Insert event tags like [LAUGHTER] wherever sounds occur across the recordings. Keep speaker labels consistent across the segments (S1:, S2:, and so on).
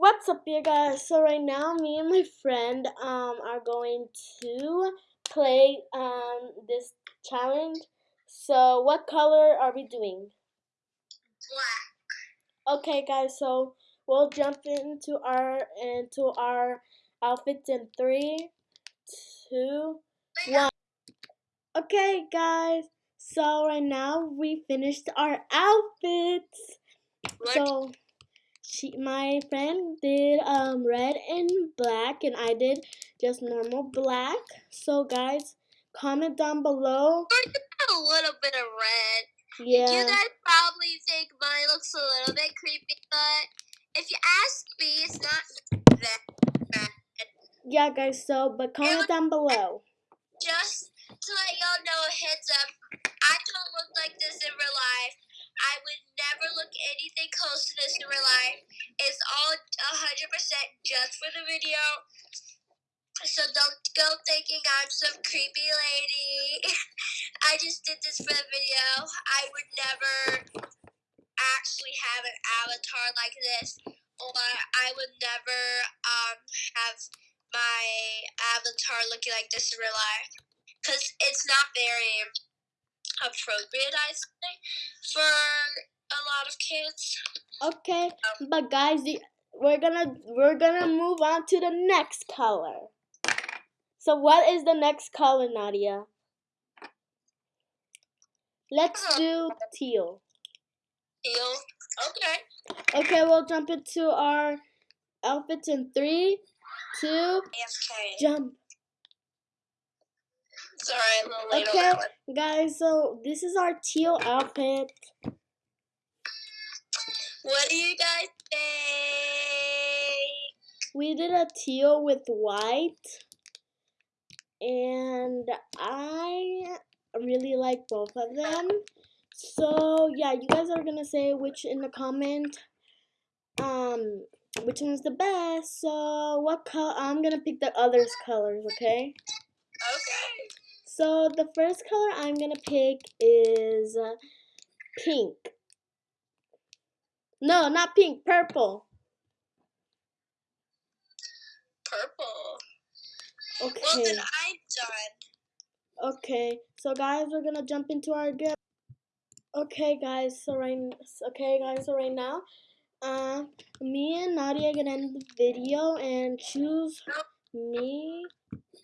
S1: What's up, you guys? So right now, me and my friend um are going to play um this challenge. So what color are we doing?
S2: Black.
S1: Okay, guys. So we'll jump into our into our outfits in three, two, one. Okay, guys. So right now we finished our outfits.
S2: What?
S1: So she my friend did um red and black and I did just normal black. So guys, comment down below. [LAUGHS]
S2: a little bit of red.
S1: Yeah.
S2: You guys probably think mine looks a little bit creepy, but if you ask me, it's not that bad.
S1: Yeah, guys. So, but comment down below.
S2: Just to let y'all know, a heads up, I don't look like this in real life. I would never look anything close to this in real life. It's all 100% just for the video. So don't go thinking I'm some creepy lady. [LAUGHS] I just did this for the video. I would never actually have an avatar like this. Or I would never um, have my avatar looking like this in real life. Because it's not very appropriate, I think, for a lot of kids.
S1: Okay, um, but guys, the- we're gonna we're gonna move on to the next color. So what is the next color, Nadia? Let's do teal.
S2: Teal. Okay.
S1: Okay, we'll jump into our outfits in three, two,
S2: AFK.
S1: jump.
S2: Sorry, a little late
S1: Okay,
S2: on
S1: guys, so this is our teal outfit.
S2: What do you guys think?
S1: We did a teal with white, and I really like both of them. So yeah, you guys are gonna say which in the comment, um, which one's the best. So what color? I'm gonna pick the others' colors, okay?
S2: Okay.
S1: So the first color I'm gonna pick is uh, pink. No, not pink, purple.
S2: Purple. Well,
S1: Okay.
S2: then I'm done.
S1: Okay. So guys, we're gonna jump into our game. Okay, guys. So right. Okay, guys. So right now, uh, me and Nadia are gonna end the video and choose me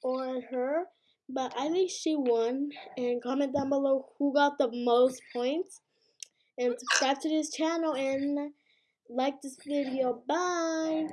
S1: or her. But I think she won. And comment down below who got the most points. And subscribe to this channel and like this video. Bye.